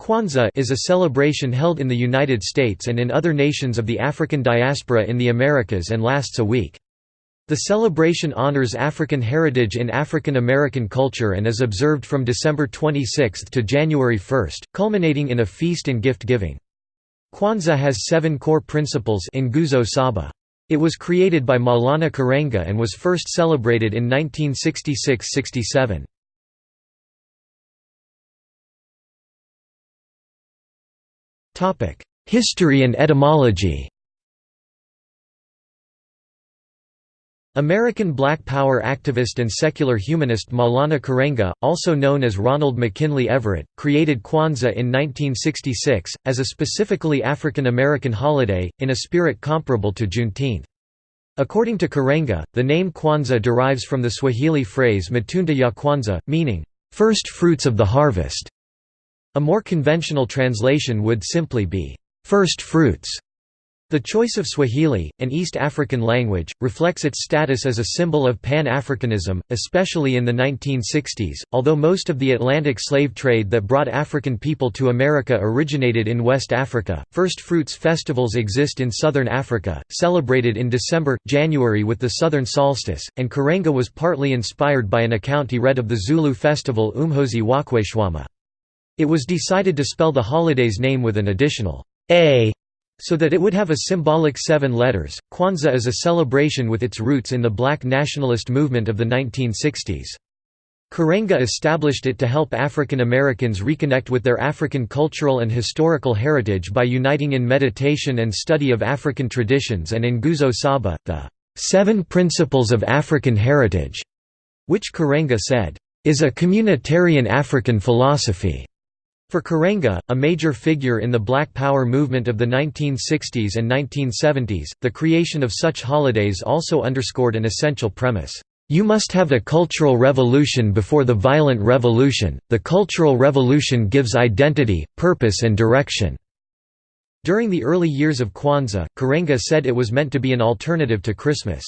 Kwanzaa is a celebration held in the United States and in other nations of the African diaspora in the Americas and lasts a week. The celebration honors African heritage in African American culture and is observed from December 26 to January 1, culminating in a feast and gift-giving. Kwanzaa has seven core principles Nguzo Saba. It was created by Maulana Karenga and was first celebrated in 1966–67. History and etymology American Black Power activist and secular humanist Maulana Karenga, also known as Ronald McKinley Everett, created Kwanzaa in 1966, as a specifically African American holiday, in a spirit comparable to Juneteenth. According to Karenga, the name Kwanzaa derives from the Swahili phrase Matunda ya Kwanza, meaning, first fruits of the harvest. A more conventional translation would simply be, first fruits. The choice of Swahili, an East African language, reflects its status as a symbol of Pan-Africanism, especially in the 1960s. Although most of the Atlantic slave trade that brought African people to America originated in West Africa, first fruits festivals exist in southern Africa, celebrated in December, January with the southern solstice, and Karenga was partly inspired by an account he read of the Zulu festival Umkhosi Wokweshwama. It was decided to spell the holiday's name with an additional a so that it would have a symbolic seven letters. Kwanzaa is a celebration with its roots in the black nationalist movement of the 1960s. Karenga established it to help African Americans reconnect with their African cultural and historical heritage by uniting in meditation and study of African traditions and in Nguzo Saba, the Seven Principles of African Heritage, which Karenga said, is a communitarian African philosophy. For Karenga, a major figure in the Black Power movement of the 1960s and 1970s, the creation of such holidays also underscored an essential premise. You must have a cultural revolution before the violent revolution. The cultural revolution gives identity, purpose, and direction. During the early years of Kwanzaa, Karenga said it was meant to be an alternative to Christmas.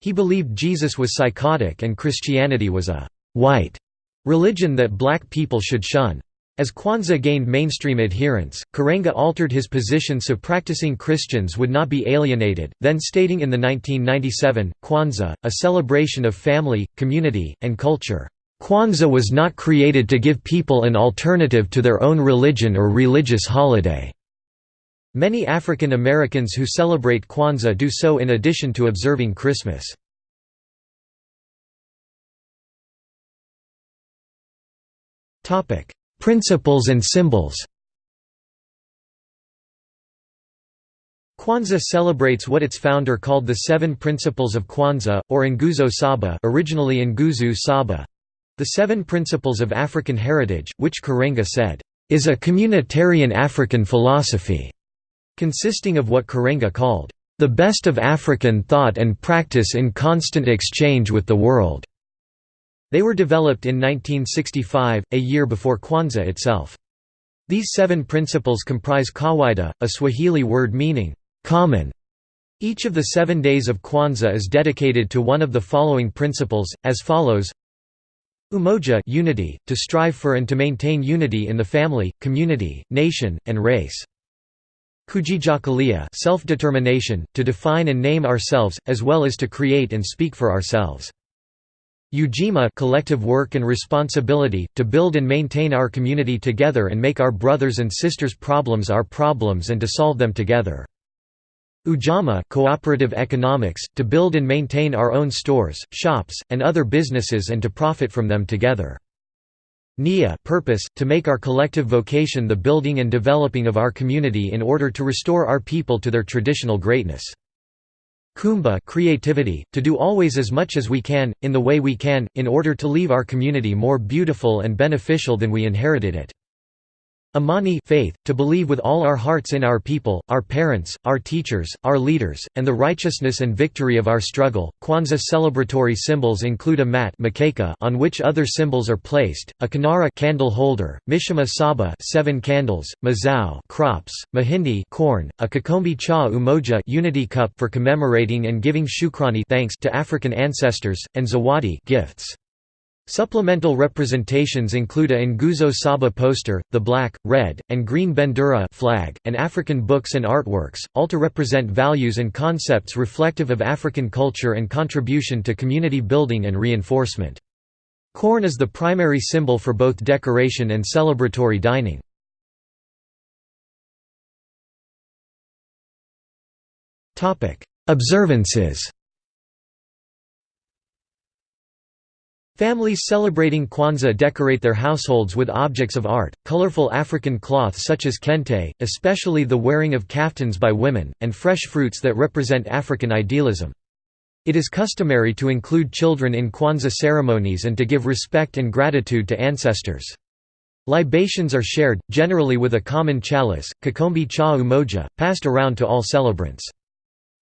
He believed Jesus was psychotic and Christianity was a white religion that black people should shun. As Kwanzaa gained mainstream adherence, Karenga altered his position so practicing Christians would not be alienated, then stating in the 1997, Kwanzaa, a celebration of family, community, and culture, "...Kwanzaa was not created to give people an alternative to their own religion or religious holiday." Many African Americans who celebrate Kwanzaa do so in addition to observing Christmas. Topic Principles and symbols Kwanzaa celebrates what its founder called the Seven Principles of Kwanzaa, or Nguzo Saba originally Nguzu Saba the Seven Principles of African Heritage, which Karenga said, is a communitarian African philosophy, consisting of what Karenga called, the best of African thought and practice in constant exchange with the world. They were developed in 1965, a year before Kwanzaa itself. These seven principles comprise kawaida, a Swahili word meaning, common. Each of the seven days of Kwanzaa is dedicated to one of the following principles, as follows Umoja unity, to strive for and to maintain unity in the family, community, nation, and race. Kujichagulia self-determination, to define and name ourselves, as well as to create and speak for ourselves. Ujima collective work and responsibility, to build and maintain our community together and make our brothers and sisters' problems our problems and to solve them together. Ujamaa cooperative economics, to build and maintain our own stores, shops, and other businesses and to profit from them together. Nia purpose, to make our collective vocation the building and developing of our community in order to restore our people to their traditional greatness. Kuumba creativity, to do always as much as we can, in the way we can, in order to leave our community more beautiful and beneficial than we inherited it. Imani faith, to believe with all our hearts in our people, our parents, our teachers, our leaders, and the righteousness and victory of our struggle. Kwanzaa celebratory symbols include a mat on which other symbols are placed, a kinara candle holder, mishumaa saba seven candles, mazao crops, mahindi corn, a kikombe cha umoja unity cup for commemorating and giving shukrani thanks to African ancestors, and zawadi gifts. Supplemental representations include a Nguzo Saba poster, the black, red, and green Bendera flag, and African books and artworks, all to represent values and concepts reflective of African culture and contribution to community building and reinforcement. Corn is the primary symbol for both decoration and celebratory dining. Observances Families celebrating Kwanzaa decorate their households with objects of art, colorful African cloth such as kente, especially the wearing of kaftans by women, and fresh fruits that represent African idealism. It is customary to include children in Kwanzaa ceremonies and to give respect and gratitude to ancestors. Libations are shared, generally with a common chalice, kikombe cha umoja, passed around to all celebrants.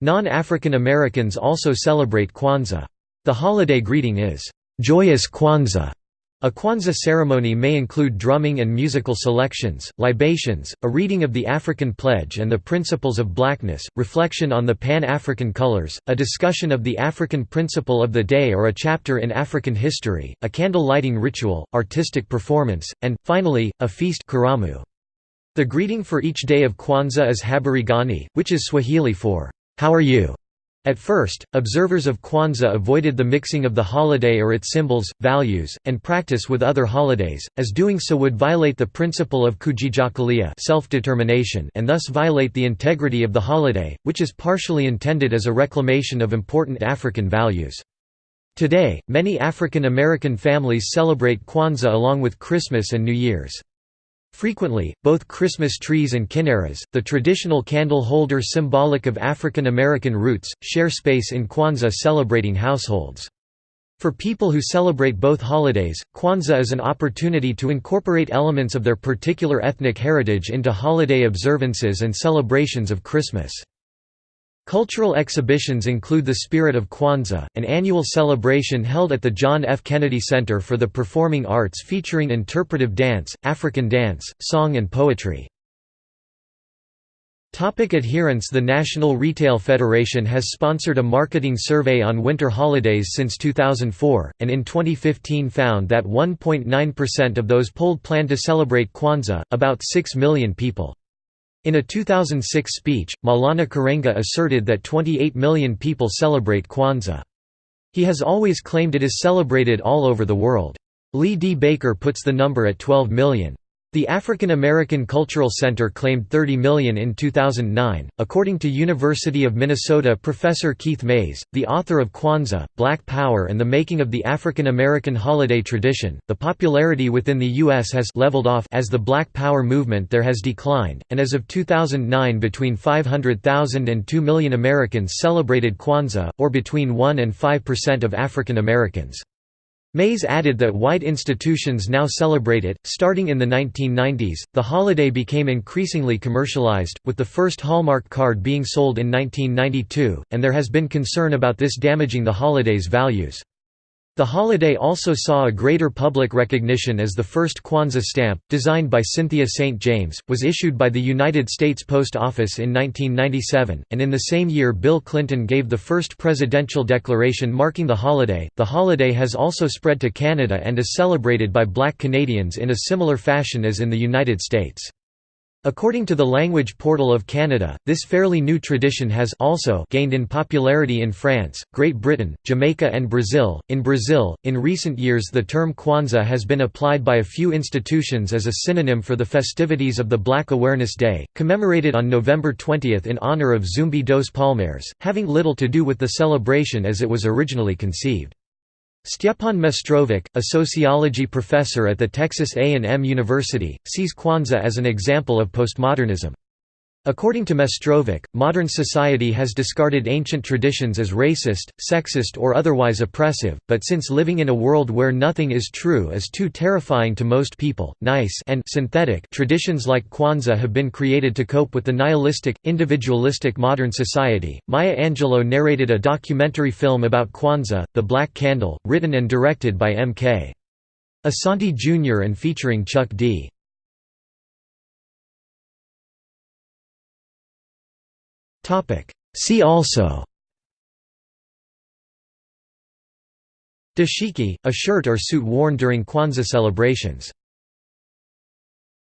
Non-African Americans also celebrate Kwanzaa. The holiday greeting is, Joyous Kwanzaa. A Kwanzaa ceremony may include drumming and musical selections, libations, a reading of the African Pledge and the Principles of Blackness, reflection on the Pan-African colors, a discussion of the African principle of the day or a chapter in African history, a candle lighting ritual, artistic performance, and, finally, a feast karamu. The greeting for each day of Kwanzaa is habari gani, which is Swahili for, "'How are you?' At first, observers of Kwanzaa avoided the mixing of the holiday or its symbols, values, and practice with other holidays, as doing so would violate the principle of kujichagulia self-determination and thus violate the integrity of the holiday, which is partially intended as a reclamation of important African values. Today, many African American families celebrate Kwanzaa along with Christmas and New Year's. Frequently, both Christmas trees and kinaras, the traditional candle holder symbolic of African American roots, share space in Kwanzaa celebrating households. For people who celebrate both holidays, Kwanzaa is an opportunity to incorporate elements of their particular ethnic heritage into holiday observances and celebrations of Christmas. Cultural exhibitions include the Spirit of Kwanzaa, an annual celebration held at the John F. Kennedy Center for the Performing Arts featuring interpretive dance, African dance, song and poetry. Topic adherence The National Retail Federation has sponsored a marketing survey on winter holidays since 2004, and in 2015 found that 1.9% of those polled plan to celebrate Kwanzaa, about 6 million people. In a 2006 speech, Maulana Karenga asserted that 28 million people celebrate Kwanzaa. He has always claimed it is celebrated all over the world. Lee D. Baker puts the number at 12 million. The African American Cultural Center claimed 30 million in 2009. According to University of Minnesota professor Keith Mayes, the author of Kwanzaa, Black Power and the Making of the African American Holiday Tradition, the popularity within the U.S. has leveled off as the Black Power movement there has declined, and as of 2009 between 500,000 and 2 million Americans celebrated Kwanzaa, or between 1 and 5% of African Americans. Mayes added that white institutions now celebrate it. Starting in the 1990s, the holiday became increasingly commercialized, with the first Hallmark card being sold in 1992, and there has been concern about this damaging the holiday's values. The holiday also saw a greater public recognition as the first Kwanzaa stamp, designed by Cynthia St. James, was issued by the United States Post Office in 1997, and in the same year Bill Clinton gave the first presidential declaration marking the holiday. The holiday has also spread to Canada and is celebrated by black Canadians in a similar fashion as in the United States. According to the Language Portal of Canada, this fairly new tradition has also gained in popularity in France, Great Britain, Jamaica, and Brazil. In Brazil, in recent years the term Kwanzaa has been applied by a few institutions as a synonym for the festivities of the Black Awareness Day, commemorated on November 20 in honor of Zumbi dos Palmares, having little to do with the celebration as it was originally conceived. Stjepan Mestrovic, a sociology professor at the Texas A&M University, sees Kwanzaa as an example of postmodernism. According to Mestrovic, modern society has discarded ancient traditions as racist, sexist or otherwise oppressive, but since living in a world where nothing is true is too terrifying to most people, nice and synthetic traditions like Kwanzaa have been created to cope with the nihilistic, individualistic modern society. Maya Angelou narrated a documentary film about Kwanzaa, The Black Candle, written and directed by M.K. Asante Jr. and featuring Chuck D. See also Dashiki, a shirt or suit worn during Kwanzaa celebrations.